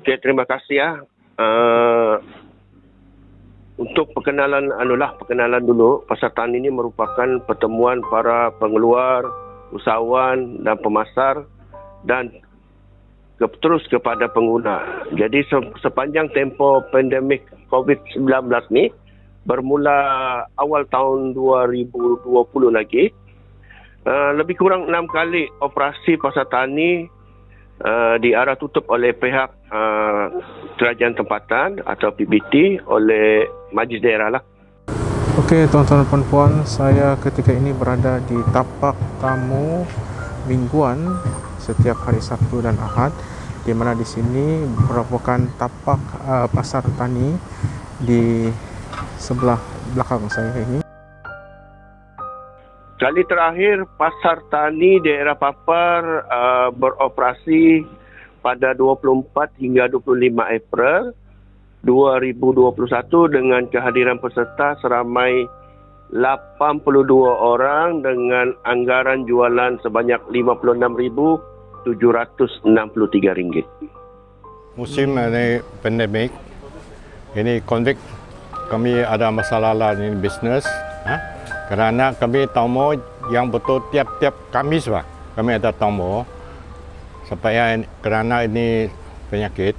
Okay, terima kasih ya. Uh, untuk perkenalan anulah perkenalan dulu tani ini merupakan pertemuan para pengeluar, usahawan dan pemasar dan ke, terus kepada pengguna. Jadi sepanjang tempoh pandemik COVID-19 ni bermula awal tahun 2020 lagi uh, lebih kurang enam kali operasi pasar tani uh, diarah tutup oleh pihak uh, kerajaan tempatan atau PBT oleh majlis daerah lah. Okey tuan-tuan dan puan saya ketika ini berada di tapak tamu mingguan setiap hari Sabtu dan Ahad di mana di sini merupakan tapak uh, pasar tani di sebelah belakang saya ini. Kali terakhir pasar tani daerah Papar uh, beroperasi pada 24 hingga 25 April 2021 dengan kehadiran peserta seramai 82 orang dengan anggaran jualan sebanyak RM56,763. Musim ini pandemik, ini konflik kami ada masalah lah ini bisnes. Ha? Kerana kami tamu yang betul tiap-tiap Kamis lah. Kami ada tamu supaya kerana ini penyakit.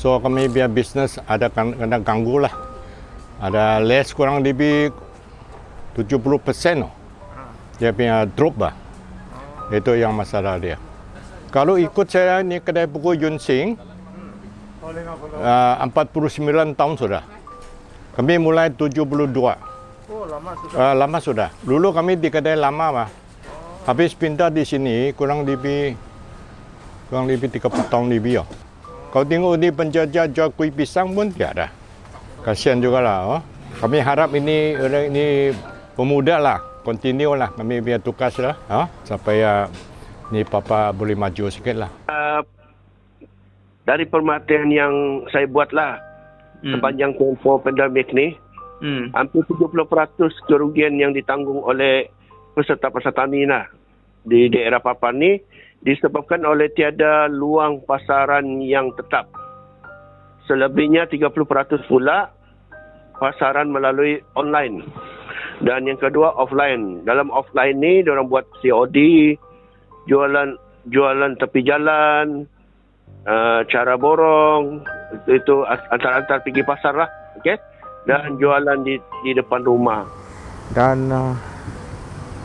So kami biar bisnes ada kena ganggu lah. Ada less kurang lebih 70% oh. Dia punya drop lah. Itu yang masalah dia. Kalau ikut saya ni kedai buku Yun Sing, uh, 49 tahun sudah. Kami mulai 72. Oh, lama sudah. Uh, lama sudah. Dulu kami di kedai lama mah. Habis pindah di sini kurang lebih kurang lebih 30 tahun lebih ya. Kau tengok ni penjajah jual kuih pisang pun tiada. Kasihan juga lah. Oh. Kami harap ini ini pemuda lah. Continue lah. Kami biar tukas lah. Oh. Sampai uh, ni papa boleh maju sikit lah. Uh, dari permatian yang saya buat lah. Hmm. Sepanjang tempoh pandemik ni. Hmm. Hampir 70% kerugian yang ditanggung oleh peserta-peserta ni lah. Di daerah Papua ni disebabkan oleh tiada luang pasaran yang tetap. Selebihnya 30% pula pasaran melalui online. Dan yang kedua offline. Dalam offline ni orang buat COD, jualan jualan tepi jalan, uh, cara borong, itu antar-antar pergi pasar lah. Okay? Dan jualan di di depan rumah. Dan uh,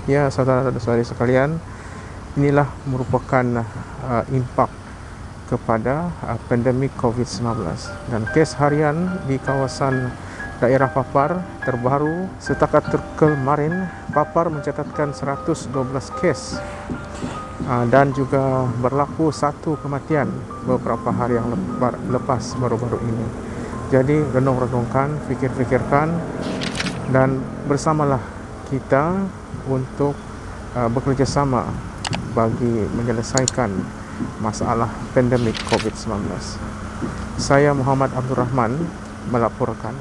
ya saudara-saudari sekalian, inilah merupakan uh, impak kepada uh, pandemik COVID-19 dan kes harian di kawasan daerah Papar terbaru setakat kemarin Papar mencatatkan 112 kes. Uh, dan juga berlaku satu kematian beberapa hari yang lepas baru-baru ini jadi renung-renungkan, fikir-fikirkan dan bersamalah kita untuk uh, bekerjasama bagi menyelesaikan masalah pandemik COVID-19. Saya Muhammad Abdul Rahman melaporkan.